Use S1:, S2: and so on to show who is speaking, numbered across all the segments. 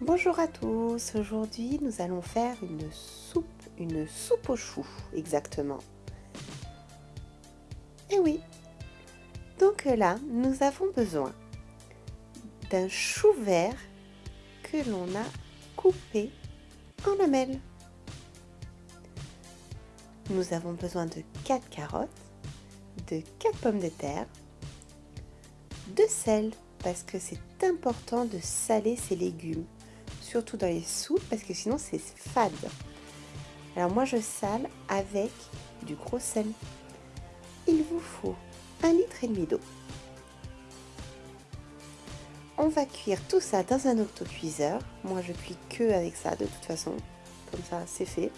S1: Bonjour à tous, aujourd'hui nous allons faire une soupe, une soupe aux choux exactement. Et eh oui, donc là nous avons besoin d'un chou vert que l'on a coupé en lamelles. Nous avons besoin de 4 carottes, de 4 pommes de terre, de sel parce que c'est important de saler ses légumes surtout dans les soupes parce que sinon c'est fade. Alors moi je sale avec du gros sel. Il vous faut un litre et demi d'eau. On va cuire tout ça dans un autocuiseur. Moi je cuis que avec ça de toute façon. Comme ça c'est fait.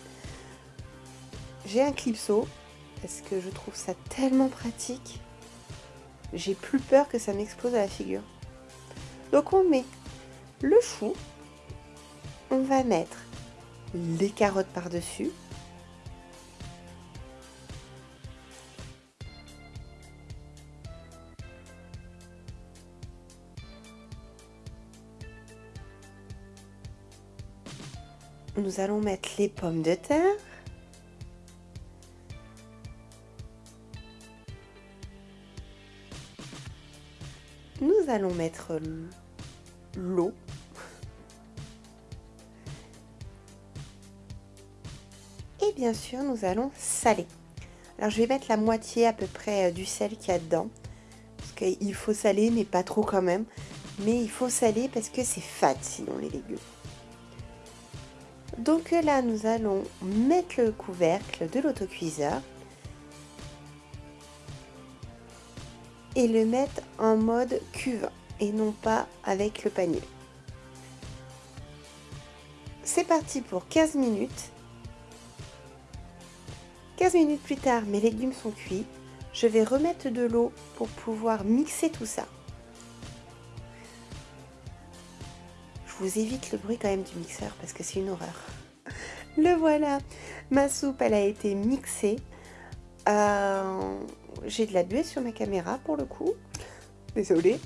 S1: J'ai un clipso parce que je trouve ça tellement pratique. J'ai plus peur que ça m'explose à la figure. Donc on met le chou on va mettre les carottes par-dessus. Nous allons mettre les pommes de terre. Nous allons mettre l'eau bien sûr, nous allons saler. Alors, je vais mettre la moitié à peu près euh, du sel qu'il y a dedans. Parce qu'il faut saler, mais pas trop quand même. Mais il faut saler parce que c'est fade sinon les légumes. Donc là, nous allons mettre le couvercle de l'autocuiseur. Et le mettre en mode cuve et non pas avec le panier. C'est parti pour 15 minutes 15 minutes plus tard, mes légumes sont cuits. Je vais remettre de l'eau pour pouvoir mixer tout ça. Je vous évite le bruit quand même du mixeur parce que c'est une horreur. Le voilà, ma soupe elle a été mixée. Euh, j'ai de la buée sur ma caméra pour le coup. Désolée.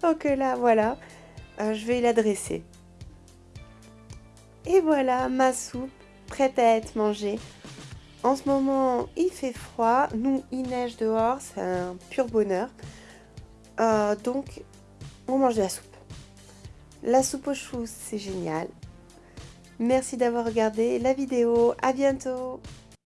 S1: Donc là voilà, euh, je vais la dresser. Et voilà ma soupe prête à être mangée. En ce moment, il fait froid. Nous, il neige dehors. C'est un pur bonheur. Euh, donc, on mange de la soupe. La soupe aux choux, c'est génial. Merci d'avoir regardé la vidéo. À bientôt